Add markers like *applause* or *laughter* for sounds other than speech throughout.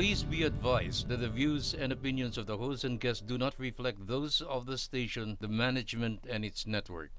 Please be advised that the views and opinions of the host and guests do not reflect those of the station, the management, and its network.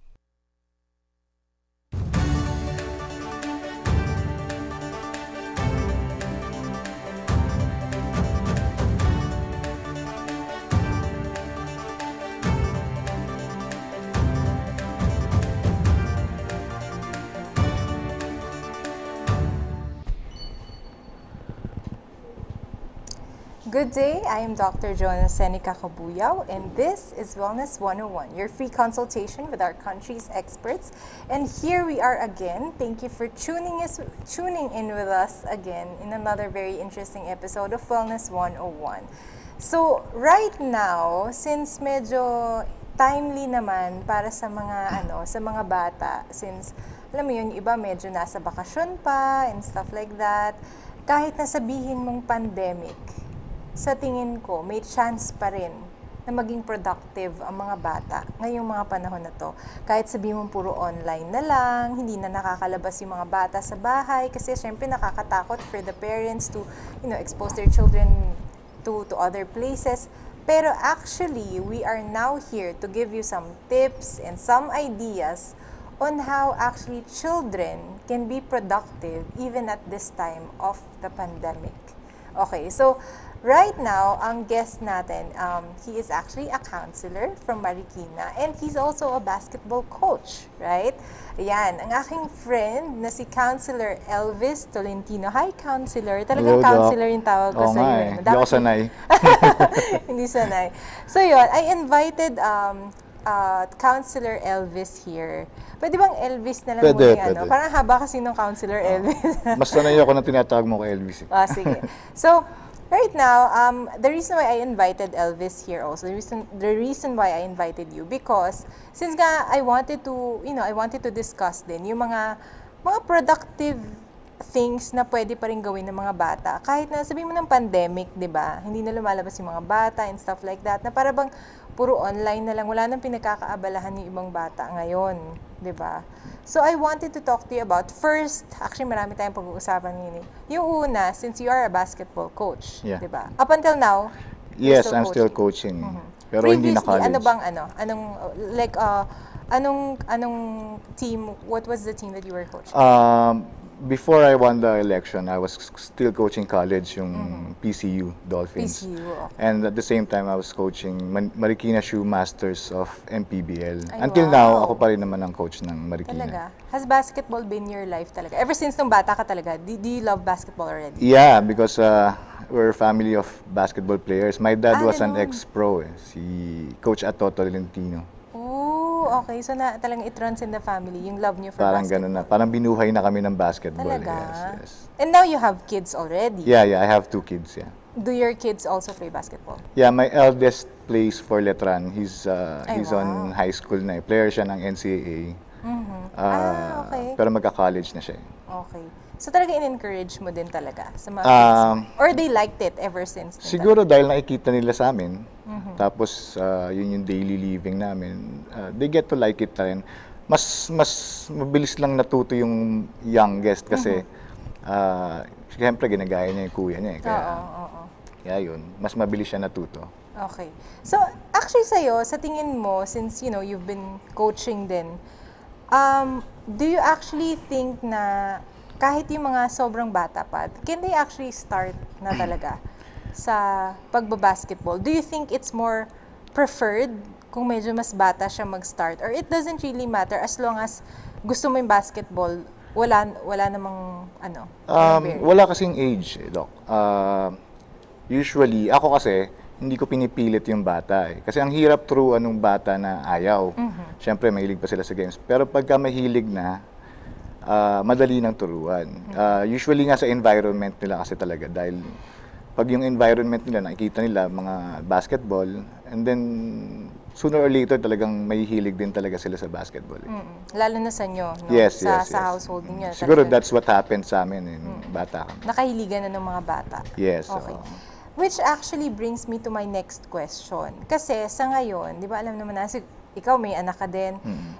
Good day, I am Dr. Joanna Seneca Kabuyao, and this is Wellness 101, your free consultation with our country's experts. And here we are again. Thank you for tuning, us, tuning in with us again in another very interesting episode of Wellness 101. So, right now, since medyo timely naman para sa mga ano, sa mga bata, since alam mo yun, iba medyo nasa bakasyon pa and stuff like that, kahit na sabihin mong pandemic, sa tingin ko, may chance pa rin na maging productive ang mga bata ngayong mga panahon na to. Kahit sabihin mo puro online na lang, hindi na nakakalabas yung mga bata sa bahay kasi syempre nakakatakot for the parents to, you know, expose their children to to other places. Pero actually, we are now here to give you some tips and some ideas on how actually children can be productive even at this time of the pandemic. Okay, so right now, ang guest natin, um, he is actually a counselor from Marikina and he's also a basketball coach, right? Ayan, ang aking friend na si Counselor Elvis Tolentino. Hi, Counselor. Talagang Hello, Doc. counselor yung tawag ko Oo sa iyo. eh. Hindi ako sanay. *laughs* Hindi sanay. So yun, I invited um, uh, Counselor Elvis here. Pwede bang Elvis na lang Pwede, muna ano? pwede. Parang haba kasi nung Counselor Elvis. Mas sanay ako na tinatawag mo kay Elvis. eh. Ah, sige. So, right now, um, the reason why I invited Elvis here also, the reason, the reason why I invited you, because since nga I wanted to, you know, I wanted to discuss din yung mga, mga productive things na pwede pa rin gawin ng mga bata. Kahit na sabihin mo ng pandemic, di ba? Hindi na lumalabas yung mga bata and stuff like that. Na para bang puro online na lang. Wala nang pinagkakaabalahan yung ibang bata ngayon. Di ba? So I wanted to talk to you about first, actually marami tayong pag-uusapan ngayon. eh. Yung una, since you are a basketball coach, Yeah. di ba? Up until now, Yes, still I'm still coaching. coaching. Pero hindi na previously, college. ano bang ano? Anong, like, uh, anong, anong team, what was the team that you were coaching? Um, before I won the election, I was still coaching college, yung PCU Dolphins. PCU, okay. And at the same time, I was coaching Marikina Shoe Masters of MPBL. Ay, Until wow. now, ako pa rin naman ang coach ng Marikina. Talaga? Has basketball been your life talaga? Ever since nung bata ka talaga, do, do you love basketball already? Yeah, because uh, we're a family of basketball players. My dad Ah, was an ex-pro, eh, si Coach Atoto Lentino. Oh, okay. So na talagang it runs in the family, yung love niyo for Parang basketball. ganun na. Parang binuhay na kami ng basketball. Talaga? Yes, yes. And now you have kids already. Yeah, yeah, I have two kids, yeah. Do your kids also play basketball? Yeah, my eldest plays for Letran. He's uh, Ay, he's on wow. high school na. eh. Player siya ng NCAA. Mhm. Uh, ah, okay. Pero magka-college na siya. eh. Okay. So talaga in-encourage mo din talaga sa mga Um, kids mo? Or they liked it ever since? Siguro dahil nakikita nila sa amin, Mm-hmm. tapos uh, yun yung daily living namin, uh, they get to like it rin. Mas mas mabilis lang natuto yung youngest kasi uh, siyempre ginagaya niya yung kuya niya. Eh, talaga? kaya, Oo, oo, oo. kaya yun, mas mabilis siya natuto. Okay. So, actually sa'yo, sa tingin mo, since, you know, you've been coaching din, um, do you actually think na kahit yung mga sobrang bata pa, can they actually start na *clears throat* talaga sa pagbabasketball? Do you think it's more preferred kung medyo mas bata siya mag-start? Or it doesn't really matter as long as gusto mo yung basketball, wala, wala namang, ano, Um, wala kasing age, eh, Doc. Uh, usually, ako kasi, hindi ko pinipilit yung bata eh. Kasi ang hirap turuan ng bata na ayaw. Siyempre, mahilig pa sila sa games. Pero pagka mahilig na, ah, madali nang turuan. Ah, usually nga sa environment nila kasi talaga. Dahil pag yung environment nila, nakikita nila mga basketball, and then sooner or later talagang may hilig din talaga sila sa basketball. eh. Mm, Lalo na sa inyo, no? Yes, sa, yes, sa yes. household niyo. Siguro talaga. that's what happened sa amin eh, nung bata kami. nakahiligan na ng mga bata. Yes, Okay. Which actually brings me to my next question. Kasi sa ngayon, di ba alam naman na, ikaw may anak ka din.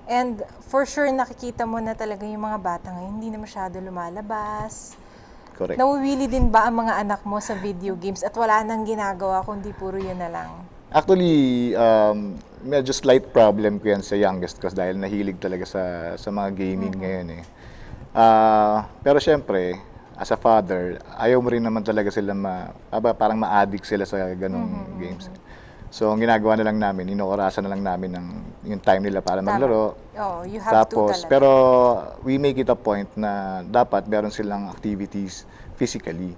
And for sure nakikita mo na talaga yung mga bata ngayon, hindi na masyado lumalabas. correct. Nawiwili din ba ang mga anak mo sa video games at wala nang ginagawa kundi puro yun na lang? Actually, um, medyo slight problem ko yan sa youngest ko dahil nahilig talaga sa sa mga gaming ngayon eh. Ah, pero syempre, as a father, ayaw mo rin naman talaga sila ma, aba, parang ma-addict sila sa ganong games. So, ang ginagawa na lang namin, inoorasan na lang namin ng yung time nila para maglaro. Oh, you have to Tapos, talaga. pero we make it a point na dapat meron silang activities physically.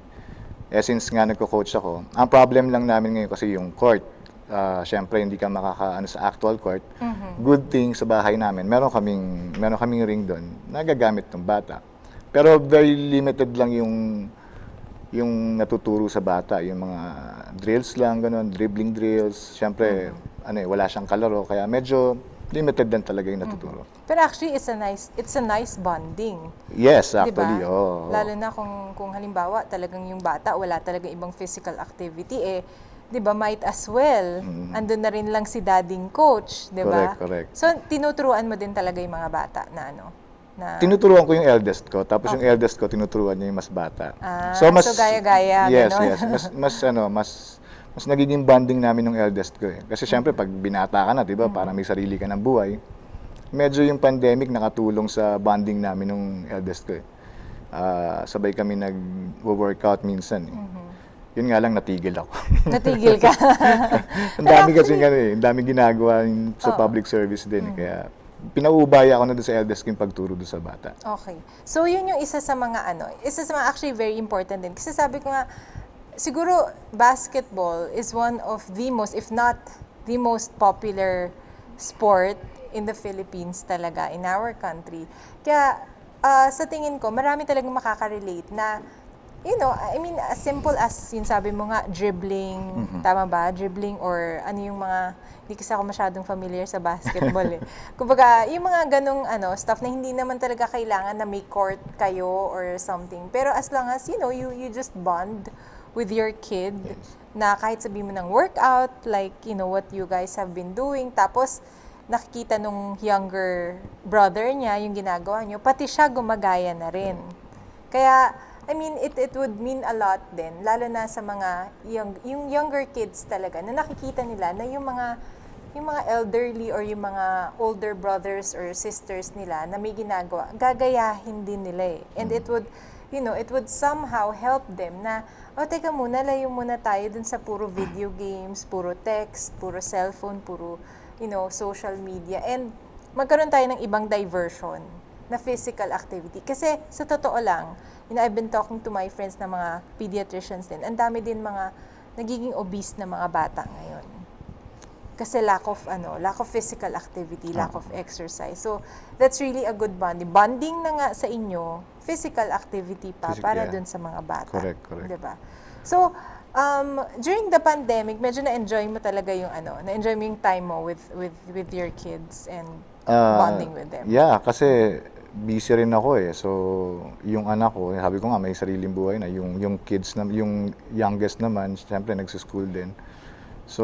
Eh, since nga nagko-coach ako, ang problem lang namin ngayon kasi yung court. Ah, Siyempre, hindi ka makakaano sa actual court. Mm-hmm. Good thing sa bahay namin, meron kaming, meron kaming ring doon na gagamit ng bata. Pero very limited lang yung yung natuturo sa bata, yung mga drills lang, ganun, dribbling drills. Siyempre, ano eh, wala siyang kalaro, kaya medyo limited din talaga yung natuturo. Pero actually, it's a nice it's a nice bonding. Yes, Di ba? actually, oo. Lalo na kung, kung halimbawa talagang yung bata wala talaga ibang physical activity, eh, di ba, might as well. Andun na rin lang si dading coach, di ba? Correct, correct. So, tinuturuan mo din talaga yung mga bata na ano? Na, Tinuturuan ko yung eldest ko, tapos yung eldest ko tinuturuan niya yung mas bata. Ah, so gaya-gaya, Yes, ganon. yes. Mas *laughs* mas ano, mas mas nagiging bonding namin ng eldest ko eh. Kasi syempre pag binata ka na, 'di ba, Mm. parang may sarili ka ng buhay. Medyo yung pandemic nakatulong sa bonding namin ng eldest ko eh. Ah, sabay kami nag-workout minsan eh. Mm-hmm. Yun nga lang natigil ako. natigil ka. *laughs* ang dami kasi ano eh, ang dami ginagawa sa public service din eh. Kaya pinaubaya ako na doon sa eldest ko yung pagturo doon sa bata. Okay. So, yun yung isa sa mga ano, isa sa mga actually very important din. Kasi sabi ko nga, siguro basketball is one of the most, if not the most popular sport in the Philippines talaga, in our country. Kaya, ah, sa tingin ko, marami talagang makaka-relate na you know, I mean, as simple as yung sabi mo nga, dribbling, tama ba? Dribbling or ano yung mga, hindi kasi ako masyadong familiar sa basketball eh. *laughs* Kumbaga, yung mga ganong ano, stuff na hindi naman talaga kailangan na may court kayo or something. Pero as long as, you know, you, you just bond with your kid na kahit sabihin mo ng workout, like, you know, what you guys have been doing. Tapos, nakikita nung younger brother niya yung ginagawa niyo, pati siya gumagaya na rin. Kaya, I mean, it, it would mean a lot din, lalo na sa mga young, yung younger kids talaga, na nakikita nila na yung mga yung mga elderly or yung mga older brothers or sisters nila na may ginagawa, gagayahin din nila eh. And it would, you know, it would somehow help them na, oh, teka muna, layo muna tayo dun sa puro video games, puro text, puro cellphone, puro, you know, social media. And magkaroon tayo ng ibang diversion na physical activity. Kasi sa totoo lang, you know, I've been talking to my friends na mga pediatricians din. Ang dami din mga nagiging obese na mga bata ngayon. Kasi lack of ano, lack of physical activity, lack of exercise. So that's really a good bonding. Bonding na nga sa inyo, physical activity pa Physical, para yeah. dun sa mga bata. Correct, correct. 'Di ba? So, um, during the pandemic, medyo na-enjoy mo talaga yung ano, na-enjoy mo yung time mo with with with your kids and Ah, bonding with them. Yeah, kasi busy rin ako eh. So, yung anak ko, sabi ko nga may sariling buhay na. Yung yung kids na yung youngest naman, syempre nagse-school din. So,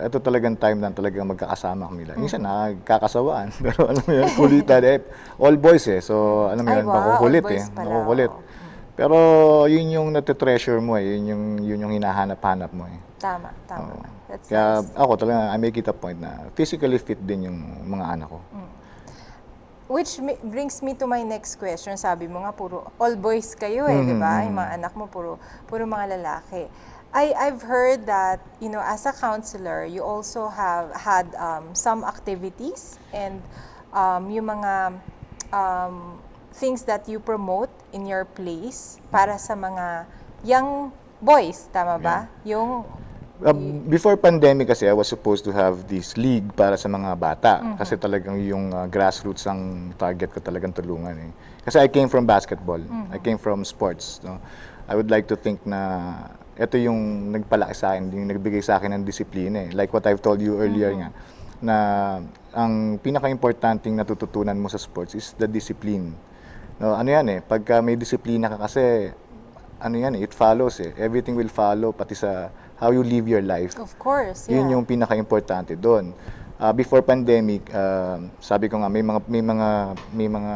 ito talagang time na talagang magkakasama kami lang. Minsan nagkakasawaan, *laughs* pero alam mo yun, kulitan eh. All boys eh. So, alam mo Ay, yun, wow, makukulit all boys eh. pala, Makukulit. Pero yun yung natitreasure mo eh. Yun yung, yun yung hinahanap-hanap mo eh. Tama, tama. Oo. That's Kaya nice. ako talaga, I make it a point na physically fit din yung mga anak ko. Which brings me to my next question. Sabi mo nga, puro all boys kayo eh, di ba? Mm-hmm. Yung mga anak mo, puro, puro mga lalaki. I, I've heard that, you know, as a counselor, you also have had um, some activities and um, yung mga um, things that you promote in your place para sa mga young boys, tama ba? Yung Uh, before pandemic kasi, I was supposed to have this league para sa mga bata. Mm-hmm. Kasi talagang yung uh, grassroots ang target ko talagang tulungan. Eh. Kasi I came from basketball. Mm-hmm. I came from sports. No? I would like to think na ito yung nagpalaki sa akin, yung nagbigay sa akin ng disiplina. Eh. Like what I've told you earlier Mm-hmm. nga, na ang pinaka-importanting natututunan mo sa sports is the discipline. No, ano yan eh, pagka may disiplina ka kasi, ano yan eh, it follows eh. Everything will follow, pati sa how you live your life. of course, yeah. Yun yung pinaka-importante doon. ah, before pandemic, ah, sabi ko nga may mga may mga may mga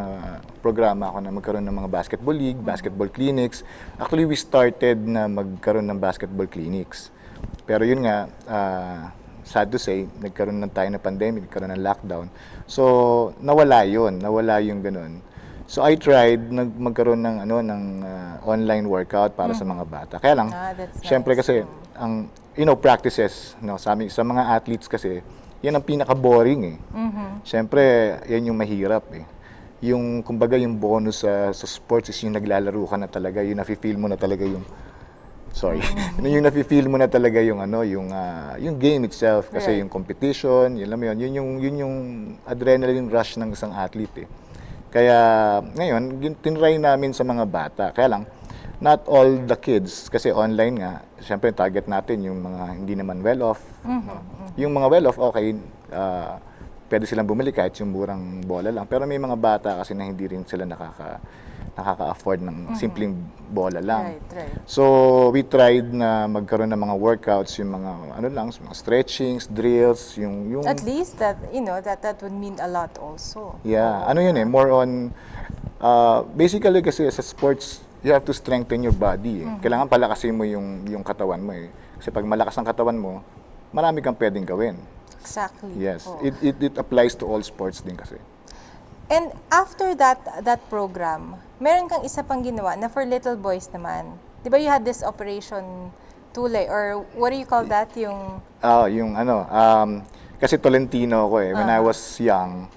programa ako na magkaroon ng mga basketball league, basketball clinics. Actually, we started na magkaroon ng basketball clinics. Pero yun nga, ah, sad to say, nagkaroon na tayo ng pandemic, nagkaroon ng lockdown. So, nawala yun, nawala yung ganun. So, I tried nag magkaroon ng ano ng ah, online workout para sa mga bata. Kaya lang, Ah, syempre nice. kasi ang you know practices no sa amin- sa mga athletes kasi yan ang pinaka boring eh. Syempre, yan yung mahirap eh. Yung kumbaga yung bonus sa sa sports is yung naglalaro ka na talaga, yung nafi-feel mo na talaga yung sorry. *laughs* yung nafi-feel mo na talaga yung ano, yung ah, yung game itself kasi Right. yung competition, yun alam mo yun, yun yung yun yung adrenaline rush ng isang athlete eh. Kaya ngayon, yun, tinry namin sa mga bata. Kaya lang, not all the kids, kasi online nga, syempre target natin yung mga hindi naman well-off. no? Yung mga well-off, okay, ah, pwede silang bumili kahit yung murang bola lang. Pero may mga bata kasi na hindi rin sila nakaka, nakaka-afford ng simpleng bola lang. Right, right. So, we tried na magkaroon ng mga workouts, yung mga, ano lang, mga stretchings, drills, yung, yung At least that, you know, that that would mean a lot also. Yeah, ano yun eh, more on, uh, basically kasi sa sports, you have to strengthen your body eh. Kailangan palakasin mo yung, yung katawan mo eh. Kasi pag malakas ang katawan mo, marami kang pwedeng gawin. Exactly. Yes, Oo. it, it, it applies to all sports din kasi. And after that that program, meron kang isa pang ginawa na for little boys naman. 'Di ba you had this operation Tule or what do you call that yung Ah, yung ano, um, kasi Tolentino ako eh. When I was young,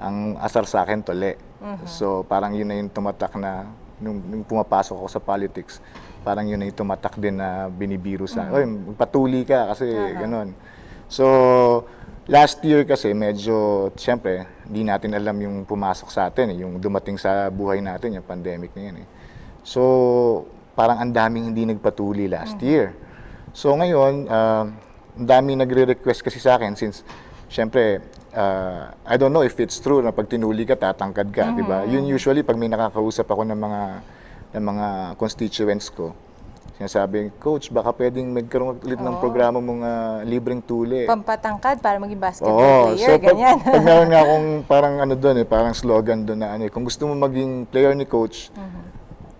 ang asar sa akin tole. So parang yun na yung tumatak na, nung, nung pumapasok ako sa politics, parang yun yung tumatak din na binibiro sa, oy, magpatuli ka kasi ganun. So, last year kasi medyo, siyempre, hindi natin alam yung pumasok sa atin, eh, yung dumating sa buhay natin, yung pandemic na yan eh. So, parang ang daming hindi nagpatuli last year. So ngayon, ah, ang daming nagre-request kasi sa akin since, syempre, ah, I don't know if it's true na pag tinuli ka, tatangkad ka, di ba? Yun usually, pag may nakakausap ako ng mga, ng mga constituents ko, sinasabi, Coach, baka pwedeng magkaroon ulit ng programa mong ah, libreng tuli. pampatangkad para maging basketball Oo, player, so pag, ganyan. pag meron nga *laughs* akong parang ano doon eh, parang slogan doon na ano eh, kung gusto mo maging player ni coach,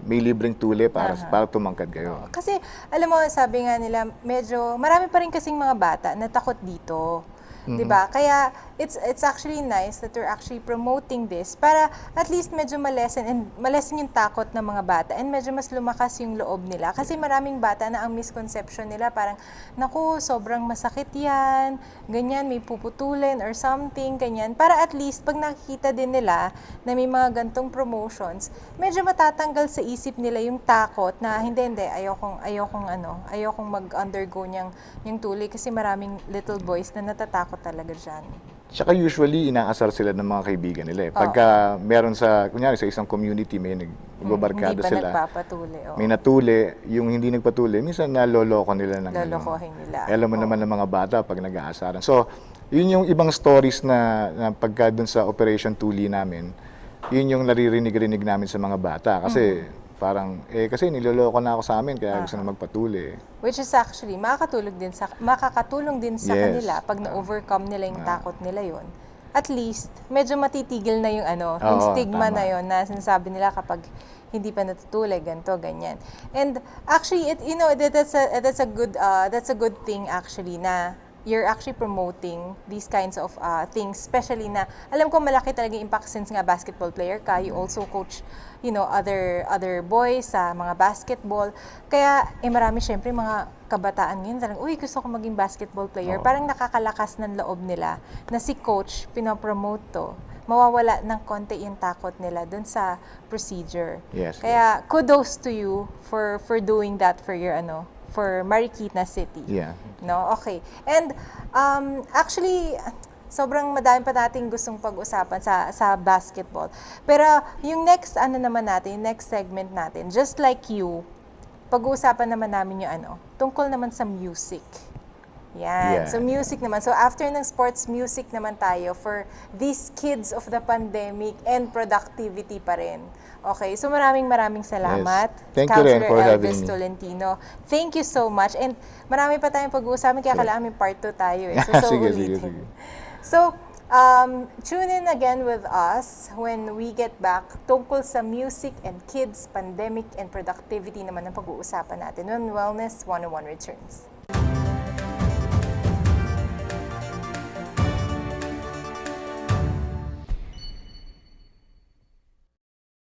may libreng tuli para para tumangkad kayo. Kasi alam mo, sabi nga nila, medyo marami pa rin kasing mga bata na takot dito. 'Di ba? Kaya it's it's actually nice that we're actually promoting this para at least medyo malesen and malesen yung takot ng mga bata and medyo mas lumakas yung loob nila. Kasi maraming bata na ang misconception nila parang naku, sobrang masakit 'yan, ganyan may puputulin or something ganyan. Para at least pag nakikita din nila na may mga gantong promotions, medyo matatanggal sa isip nila yung takot na hindi hindi ayokong ayokong ano, ayokong mag-undergo niyang yung tuli kasi maraming little boys na natatakot talaga diyan. Tsaka usually inaasar sila ng mga kaibigan nila eh. Pagka meron sa, kunyari sa isang community may nagbabarkada hindi pa sila, nagpapatuli. Oh. may natuli, yung hindi nagpatuli, minsan naloloko nila ng ano. Lolokohin nila. Eh, alam mo naman ng mga bata pag nag-aasaran. So, yun yung ibang stories na, na pagka dun sa Operation Tuli namin, yun yung naririnig-rinig namin sa mga bata. Kasi parang, eh kasi niloloko na ako sa amin kaya gusto na magpatuli. Which is actually makakatulong din sa makakatulong din sa Yes. kanila pag na-overcome nila yung takot nila yon. At least medyo matitigil na yung ano, yung Oo, stigma tama. na yon na sinasabi nila kapag hindi pa natutulay ganto ganyan. And actually it you know that, that's a that's a good uh, that's a good thing actually na you're actually promoting these kinds of uh, things especially na alam ko malaki talaga yung impact since nga basketball player ka you also coach you know other other boys sa mga basketball. Kaya eh marami syempre mga kabataan ngayon talagang uy gusto ko maging basketball player. Parang nakakalakas ng loob nila na si coach pinopromote to. Mawawala ng konti yung takot nila dun sa procedure. Yes, kaya kudos to you for for doing that for your ano for Marikina City Yeah. No? Okay. And um, actually, sobrang madami pa nating gustong pag-usapan sa sa basketball. Pero yung next ano naman natin, yung next segment natin, just like you, pag-uusapan naman namin yung ano, tungkol naman sa music. Yan. Yeah. So music naman. So after ng sports, music naman tayo for these kids of the pandemic and productivity pa rin. Okay, so maraming maraming salamat. Yes. Thank Councilor you rin for Elvis having me. Tolentino. Thank you so much. And marami pa tayong pag-uusapan, kaya kailangan may part 2 tayo. Eh. *laughs* So, so sige, ulitin. sige, sige. So, um, tune in again with us when we get back tungkol sa music and kids, pandemic, and productivity naman ang pag-uusapan natin when Wellness 101 returns.